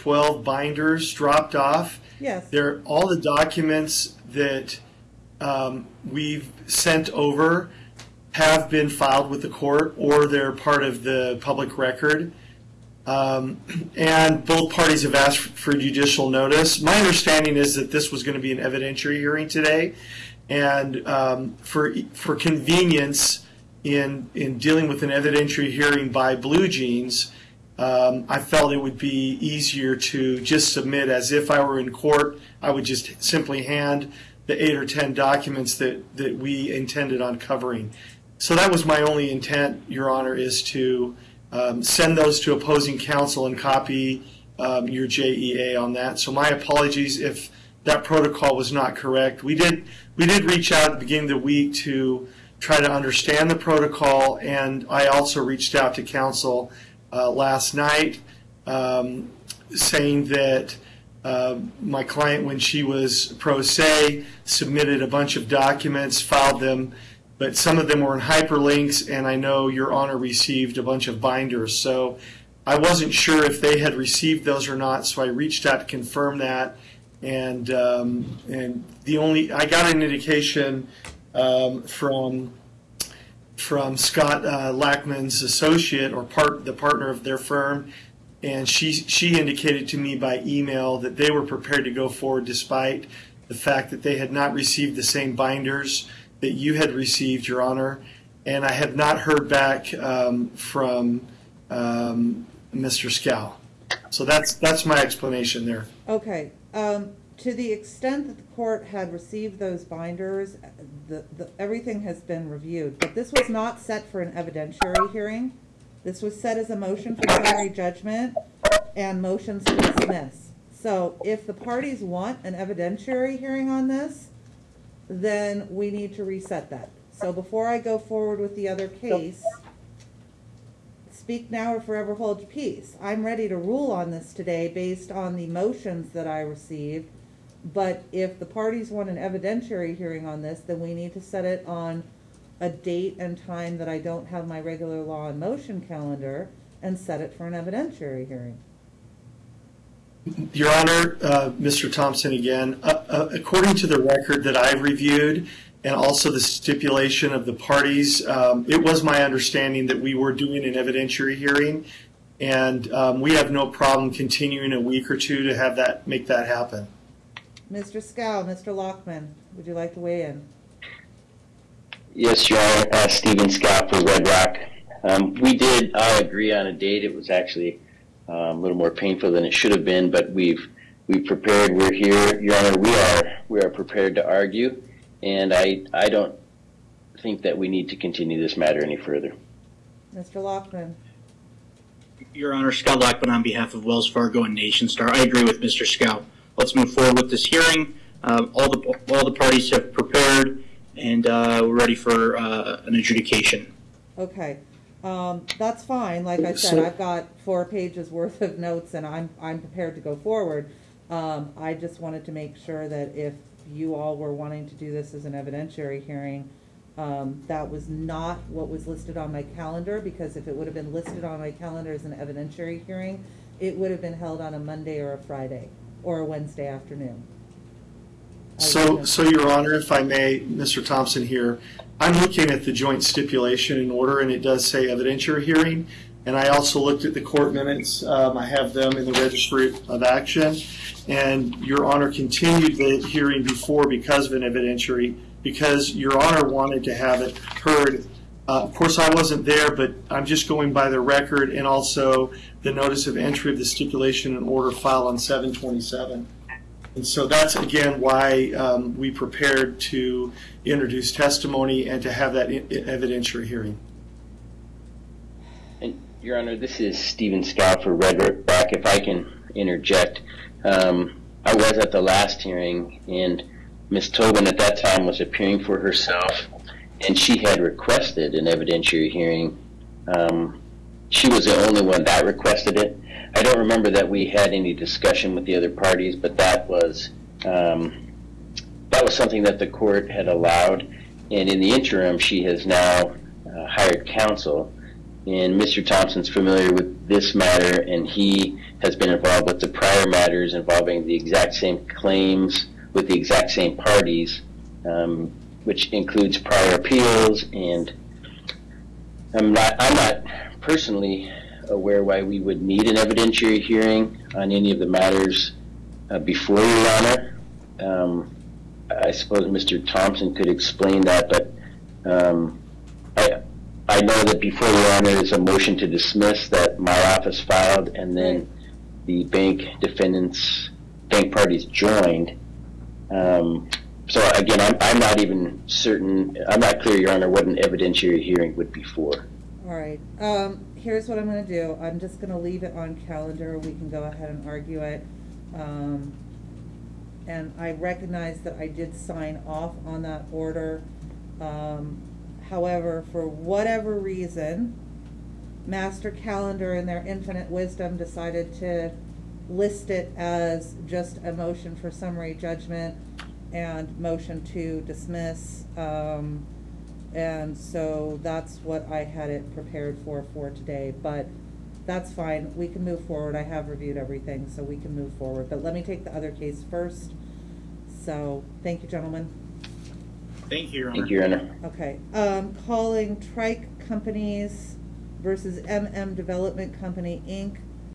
12 binders dropped off. Yes. They're all the documents that um, we've sent over have been filed with the court or they're part of the public record. Um, and both parties have asked for judicial notice. My understanding is that this was going to be an evidentiary hearing today. And um, for, for convenience in, in dealing with an evidentiary hearing by BlueJeans, um, I felt it would be easier to just submit as if I were in court. I would just simply hand the eight or ten documents that, that we intended on covering. So that was my only intent, Your Honor, is to um, send those to opposing counsel and copy um, your JEA on that. So my apologies if that protocol was not correct. We did we did reach out at the beginning of the week to try to understand the protocol, and I also reached out to counsel uh, last night um, saying that uh, my client, when she was pro se, submitted a bunch of documents, filed them, but some of them were in hyperlinks, and I know Your Honor received a bunch of binders. So I wasn't sure if they had received those or not, so I reached out to confirm that. And um, and the only I got an indication um, from from Scott uh, Lackman's associate or part the partner of their firm, and she she indicated to me by email that they were prepared to go forward despite the fact that they had not received the same binders that you had received, Your Honor, and I have not heard back um, from um, Mr. Scow. So that's that's my explanation there. Okay, um, to the extent that the court had received those binders, the, the, everything has been reviewed, but this was not set for an evidentiary hearing. This was set as a motion for summary judgment and motions to dismiss. So if the parties want an evidentiary hearing on this, then we need to reset that. So before I go forward with the other case, speak now or forever hold your peace. I'm ready to rule on this today based on the motions that I received. But if the parties want an evidentiary hearing on this, then we need to set it on a date and time that I don't have my regular law and motion calendar and set it for an evidentiary hearing. Your Honor, uh, Mr. Thompson again, uh, uh, according to the record that I've reviewed and also the stipulation of the parties, um, it was my understanding that we were doing an evidentiary hearing and um, we have no problem continuing a week or two to have that make that happen. Mr. Scow, Mr. Lockman, would you like to weigh in? Yes, Your Honor. Uh, Stephen Scow for Red Rock. Um, we did all agree on a date. It was actually uh, a little more painful than it should have been, but we've we prepared. We're here, Your Honor. We are we are prepared to argue, and I I don't think that we need to continue this matter any further. Mr. Lockman. Your Honor, Scott Lockman on behalf of Wells Fargo and Nationstar. I agree with Mr. Scow. Let's move forward with this hearing. Uh, all the all the parties have prepared, and uh, we're ready for uh, an adjudication. Okay, um, that's fine. Like I said, So- I've got four pages worth of notes, and I'm I'm prepared to go forward. Um, I just wanted to make sure that if you all were wanting to do this as an evidentiary hearing, um, that was not what was listed on my calendar, because if it would have been listed on my calendar as an evidentiary hearing, it would have been held on a Monday or a Friday, or a Wednesday afternoon. I So, so Your Honor, if I may, Mr. Thompson here, I'm looking at the joint stipulation in order, and it does say evidentiary hearing. And I also looked at the court minutes. Um, I have them in the registry of action. And Your Honor continued the hearing before because of an evidentiary, because Your Honor wanted to have it heard. Uh, of course, I wasn't there, but I'm just going by the record and also the notice of entry of the stipulation and order filed on 727. And so that's again why um, we prepared to introduce testimony and to have that evidentiary hearing. And Your Honor, this is Stephen Scow for Red Rock. If I can interject, um, I was at the last hearing, and Ms. Tobin at that time was appearing for herself, and she had requested an evidentiary hearing. Um, she was the only one that requested it. I don't remember that we had any discussion with the other parties, but that was um, that was something that the court had allowed. And in the interim, she has now uh, hired counsel And Mr. Thompson's familiar with this matter, and he has been involved with the prior matters involving the exact same claims with the exact same parties, um, which includes prior appeals. And I'm not, I'm not personally aware why we would need an evidentiary hearing on any of the matters uh, before Your Honor. Um, I suppose Mr. Thompson could explain that, but um, I, I know that before Your Honor is a motion to dismiss that my office filed, and then the bank defendants, bank parties joined. Um, so again, I'm, I'm not even certain, I'm not clear, Your Honor, what an evidentiary hearing would be for. All right, um, here's what I'm gonna do. I'm just gonna leave it on calendar. We can go ahead and argue it. Um, and I recognize that I did sign off on that order. Um, however, for whatever reason, Master Calendar in their infinite wisdom decided to list it as just a motion for summary judgment and motion to dismiss. Um, and so that's what I had it prepared for, for today, but that's fine, we can move forward, I have reviewed everything, so we can move forward, but let me take the other case first. So, thank you, gentlemen. Thank you, Your Honor. Thank you, Your Honor. Okay, um, calling Trike Companies versus MM Development Company, Inc.,